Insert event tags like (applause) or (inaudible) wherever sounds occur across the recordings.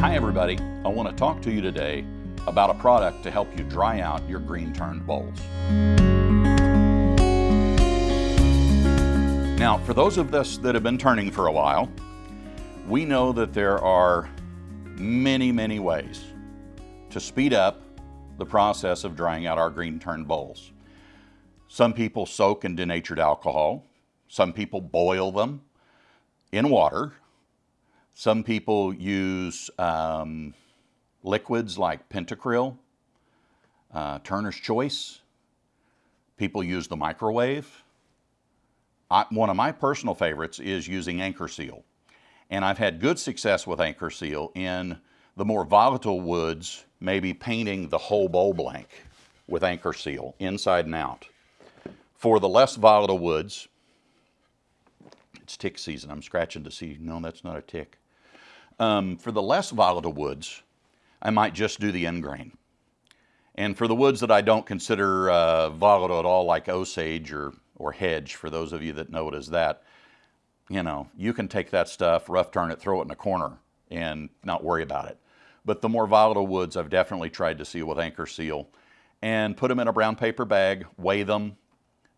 Hi everybody, I want to talk to you today about a product to help you dry out your green turned bowls. Now, for those of us that have been turning for a while, we know that there are many, many ways to speed up the process of drying out our green turned bowls. Some people soak in denatured alcohol. Some people boil them in water. Some people use um, liquids like Pentacryl, uh, Turner's Choice. People use the microwave. I, one of my personal favorites is using Anchor Seal. And I've had good success with Anchor Seal in the more volatile woods, maybe painting the whole bowl blank with Anchor Seal, inside and out. For the less volatile woods, it's tick season. I'm scratching to see, no, that's not a tick. Um, for the less volatile woods, I might just do the end grain. And for the woods that I don't consider uh, volatile at all, like Osage or, or hedge, for those of you that know it as that, you know, you can take that stuff, rough turn it, throw it in a corner, and not worry about it. But the more volatile woods, I've definitely tried to seal with Anchor Seal and put them in a brown paper bag, weigh them,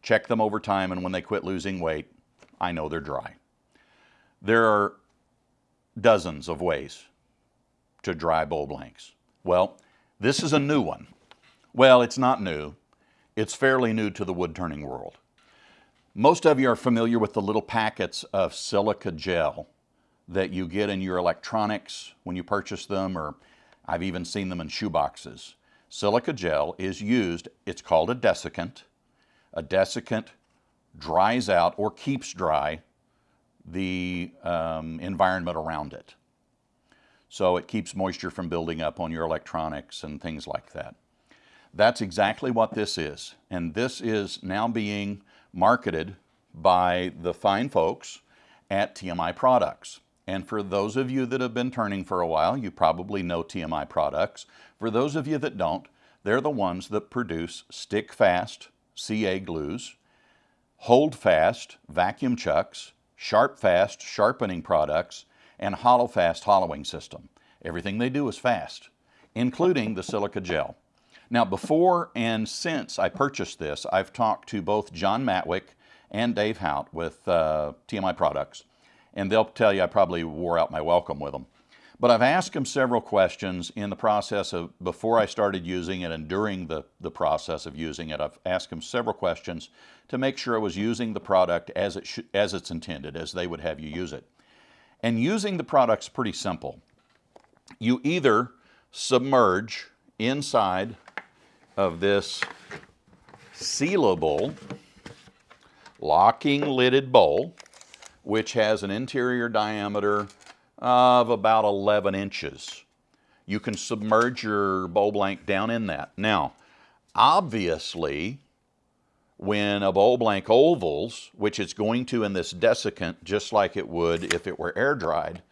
check them over time, and when they quit losing weight, I know they're dry. There are dozens of ways to dry bowl blanks. Well, this is a new one. Well, it's not new. It's fairly new to the wood turning world. Most of you are familiar with the little packets of silica gel that you get in your electronics when you purchase them, or I've even seen them in shoe boxes. Silica gel is used, it's called a desiccant, a desiccant dries out or keeps dry the um, environment around it. So it keeps moisture from building up on your electronics and things like that. That's exactly what this is. And this is now being marketed by the fine folks at TMI Products. And for those of you that have been turning for a while, you probably know TMI Products. For those of you that don't, they're the ones that produce stick fast CA glues, hold fast vacuum chucks, sharp fast sharpening products, and hollow fast hollowing system. Everything they do is fast, including the silica gel. Now before and since I purchased this, I've talked to both John Matwick and Dave Hout with uh, TMI Products, and they'll tell you I probably wore out my welcome with them. But I've asked him several questions in the process of, before I started using it and during the, the process of using it, I've asked him several questions to make sure I was using the product as, it as it's intended, as they would have you use it. And using the product's pretty simple. You either submerge inside of this sealable locking lidded bowl, which has an interior diameter of about 11 inches. You can submerge your bowl blank down in that. Now, obviously, when a bowl blank ovals, which it's going to in this desiccant, just like it would if it were air dried,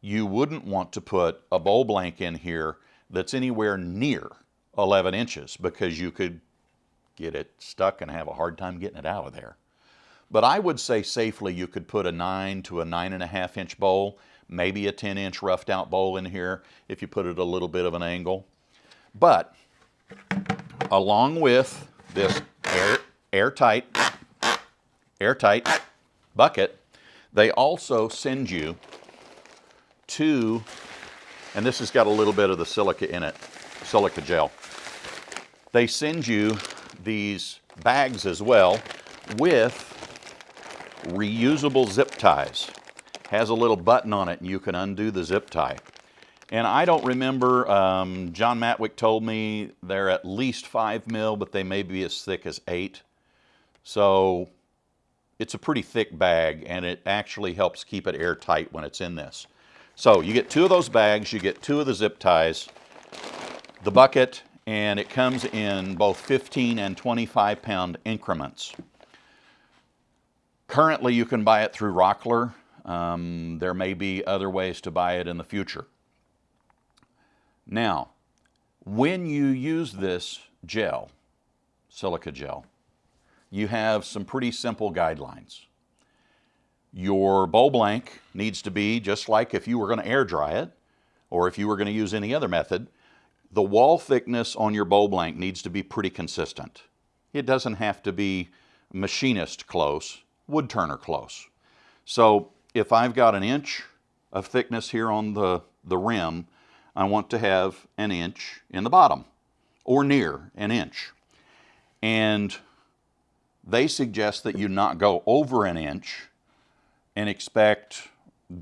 you wouldn't want to put a bowl blank in here that's anywhere near 11 inches because you could get it stuck and have a hard time getting it out of there. But I would say safely you could put a 9 to a 9.5 inch bowl, maybe a 10 inch roughed out bowl in here if you put it a little bit of an angle. But along with this air, airtight, airtight bucket, they also send you two, and this has got a little bit of the silica in it, silica gel. They send you these bags as well with reusable zip ties. Has a little button on it and you can undo the zip tie. And I don't remember, um, John Matwick told me they're at least five mil, but they may be as thick as eight. So it's a pretty thick bag and it actually helps keep it airtight when it's in this. So you get two of those bags, you get two of the zip ties, the bucket, and it comes in both 15 and 25 pound increments. Currently, you can buy it through Rockler. Um, there may be other ways to buy it in the future. Now, when you use this gel, silica gel, you have some pretty simple guidelines. Your bowl blank needs to be just like if you were going to air dry it, or if you were going to use any other method, the wall thickness on your bowl blank needs to be pretty consistent. It doesn't have to be machinist close, wood turner close. So if I've got an inch of thickness here on the, the rim, I want to have an inch in the bottom or near an inch. And they suggest that you not go over an inch and expect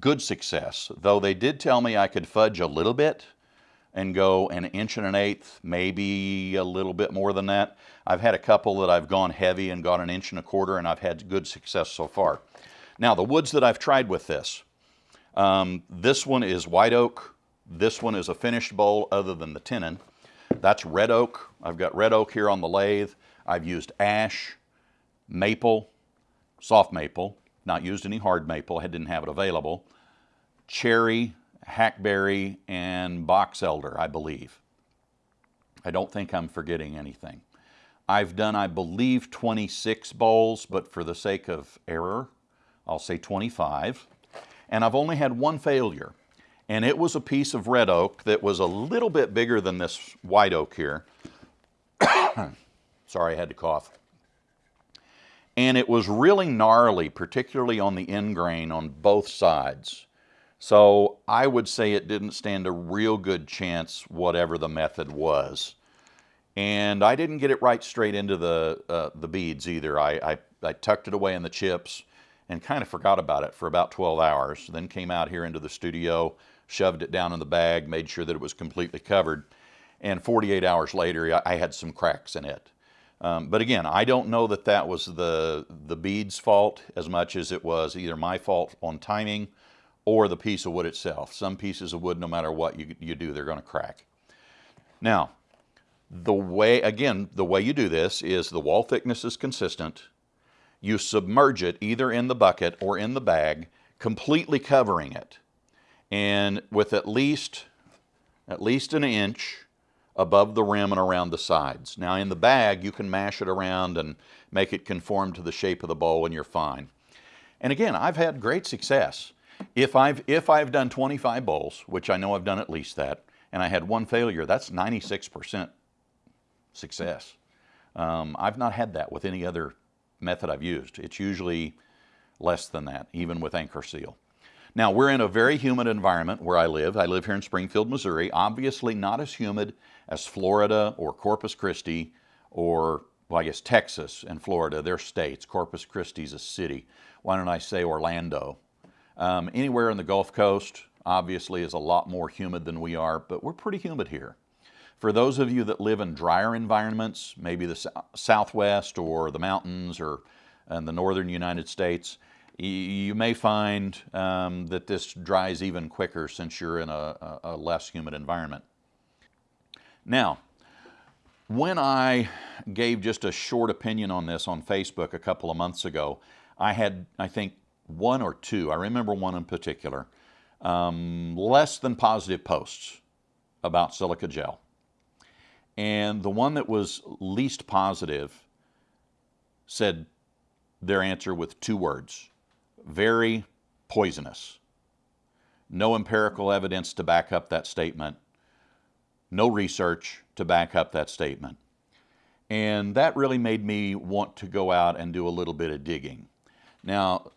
good success, though they did tell me I could fudge a little bit and go an inch and an eighth, maybe a little bit more than that. I've had a couple that I've gone heavy and got an inch and a quarter and I've had good success so far. Now the woods that I've tried with this, um, this one is white oak, this one is a finished bowl other than the tenon. That's red oak. I've got red oak here on the lathe. I've used ash, maple, soft maple, not used any hard maple, I didn't have it available, cherry, hackberry, and box elder, I believe. I don't think I'm forgetting anything. I've done, I believe, 26 bowls, but for the sake of error, I'll say 25. And I've only had one failure, and it was a piece of red oak that was a little bit bigger than this white oak here. (coughs) Sorry, I had to cough. And it was really gnarly, particularly on the end grain on both sides. So I would say it didn't stand a real good chance, whatever the method was. And I didn't get it right straight into the, uh, the beads either. I, I, I tucked it away in the chips and kind of forgot about it for about 12 hours. Then came out here into the studio, shoved it down in the bag, made sure that it was completely covered. And 48 hours later, I had some cracks in it. Um, but again, I don't know that that was the, the bead's fault as much as it was either my fault on timing or the piece of wood itself. Some pieces of wood, no matter what you, you do, they're going to crack. Now, the way, again, the way you do this is the wall thickness is consistent. You submerge it either in the bucket or in the bag, completely covering it. And with at least, at least an inch above the rim and around the sides. Now in the bag, you can mash it around and make it conform to the shape of the bowl and you're fine. And again, I've had great success. If I've, if I've done 25 bowls, which I know I've done at least that, and I had one failure, that's 96% success. Um, I've not had that with any other method I've used. It's usually less than that, even with Anchor Seal. Now, we're in a very humid environment where I live. I live here in Springfield, Missouri. Obviously not as humid as Florida or Corpus Christi or, well, I guess Texas and Florida. They're states. Corpus Christi is a city. Why don't I say Orlando? Um, anywhere in the Gulf Coast, obviously, is a lot more humid than we are, but we're pretty humid here. For those of you that live in drier environments, maybe the Southwest or the mountains or in the northern United States, you may find um, that this dries even quicker since you're in a, a less humid environment. Now, when I gave just a short opinion on this on Facebook a couple of months ago, I had, I think, one or two, I remember one in particular, um, less than positive posts about silica gel. And the one that was least positive said their answer with two words, very poisonous. No empirical evidence to back up that statement. No research to back up that statement. And that really made me want to go out and do a little bit of digging. Now,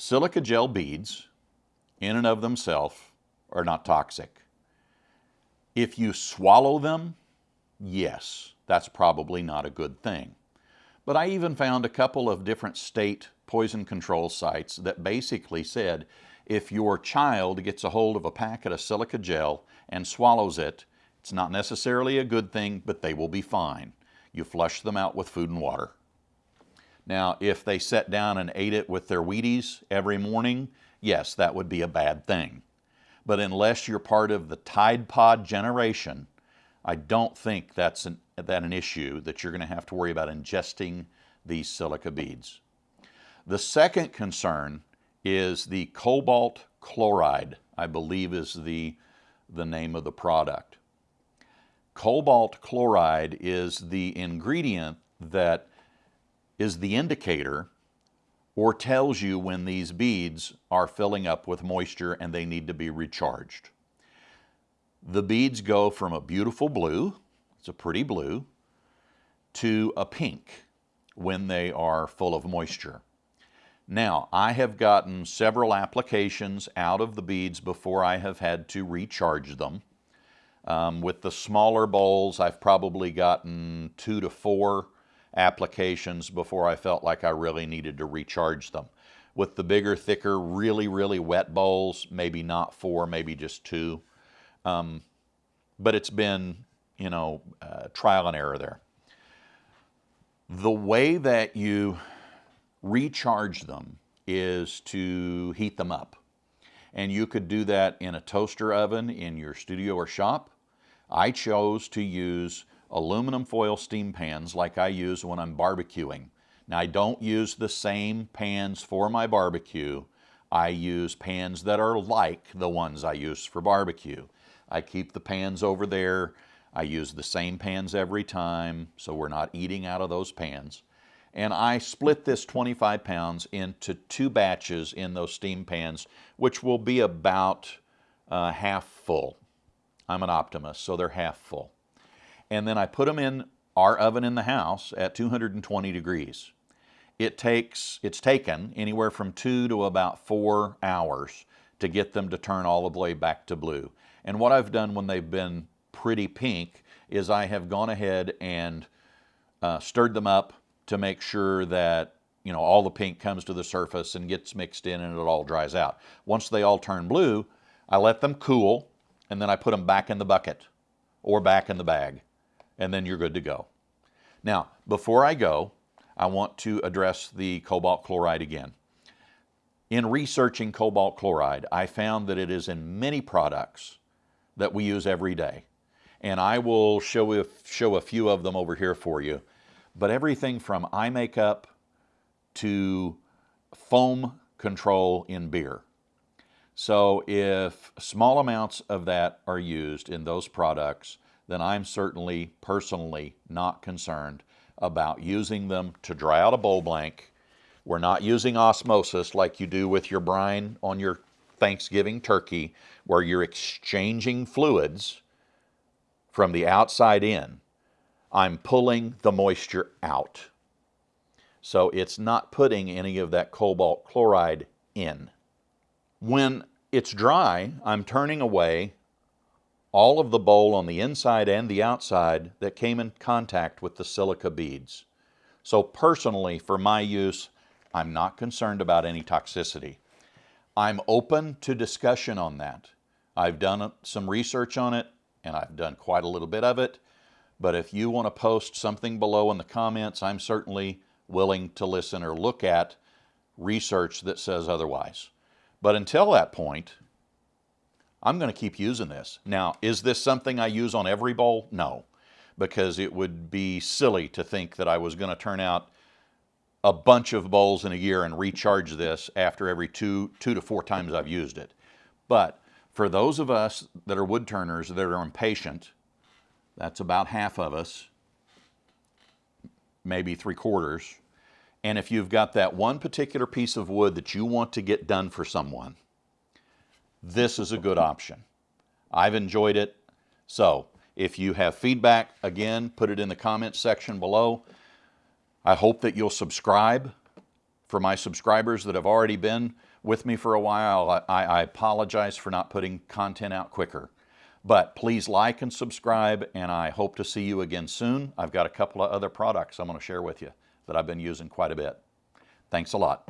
Silica gel beads, in and of themselves, are not toxic. If you swallow them, yes, that's probably not a good thing. But I even found a couple of different state poison control sites that basically said if your child gets a hold of a packet of silica gel and swallows it, it's not necessarily a good thing, but they will be fine. You flush them out with food and water. Now, if they sat down and ate it with their Wheaties every morning, yes, that would be a bad thing. But unless you're part of the Tide Pod generation, I don't think that's an, that an issue that you're going to have to worry about ingesting these silica beads. The second concern is the cobalt chloride, I believe is the, the name of the product. Cobalt chloride is the ingredient that is the indicator or tells you when these beads are filling up with moisture and they need to be recharged. The beads go from a beautiful blue, it's a pretty blue, to a pink when they are full of moisture. Now, I have gotten several applications out of the beads before I have had to recharge them. Um, with the smaller bowls, I've probably gotten two to four applications before I felt like I really needed to recharge them. With the bigger, thicker, really, really wet bowls, maybe not four, maybe just two. Um, but it's been, you know, uh, trial and error there. The way that you recharge them is to heat them up. And you could do that in a toaster oven in your studio or shop. I chose to use aluminum foil steam pans like I use when I'm barbecuing. Now I don't use the same pans for my barbecue. I use pans that are like the ones I use for barbecue. I keep the pans over there. I use the same pans every time, so we're not eating out of those pans. And I split this 25 pounds into two batches in those steam pans, which will be about uh, half full. I'm an optimist, so they're half full. And then I put them in our oven in the house at 220 degrees. It takes, it's taken anywhere from two to about four hours to get them to turn all the way back to blue. And what I've done when they've been pretty pink is I have gone ahead and uh, stirred them up to make sure that you know all the pink comes to the surface and gets mixed in and it all dries out. Once they all turn blue, I let them cool and then I put them back in the bucket or back in the bag and then you're good to go. Now, before I go, I want to address the cobalt chloride again. In researching cobalt chloride, I found that it is in many products that we use every day. And I will show show a few of them over here for you. But everything from eye makeup to foam control in beer. So if small amounts of that are used in those products, then I'm certainly personally not concerned about using them to dry out a bowl blank. We're not using osmosis like you do with your brine on your Thanksgiving turkey where you're exchanging fluids from the outside in. I'm pulling the moisture out. So it's not putting any of that cobalt chloride in. When it's dry, I'm turning away all of the bowl on the inside and the outside that came in contact with the silica beads. So personally, for my use, I'm not concerned about any toxicity. I'm open to discussion on that. I've done some research on it, and I've done quite a little bit of it. But if you want to post something below in the comments, I'm certainly willing to listen or look at research that says otherwise. But until that point, I'm going to keep using this. Now, is this something I use on every bowl? No, because it would be silly to think that I was going to turn out a bunch of bowls in a year and recharge this after every two, two to four times I've used it. But for those of us that are wood turners that are impatient, that's about half of us, maybe three quarters. And if you've got that one particular piece of wood that you want to get done for someone, this is a good option. I've enjoyed it. So if you have feedback, again, put it in the comments section below. I hope that you'll subscribe. For my subscribers that have already been with me for a while, I, I apologize for not putting content out quicker. But please like and subscribe, and I hope to see you again soon. I've got a couple of other products I'm going to share with you that I've been using quite a bit. Thanks a lot.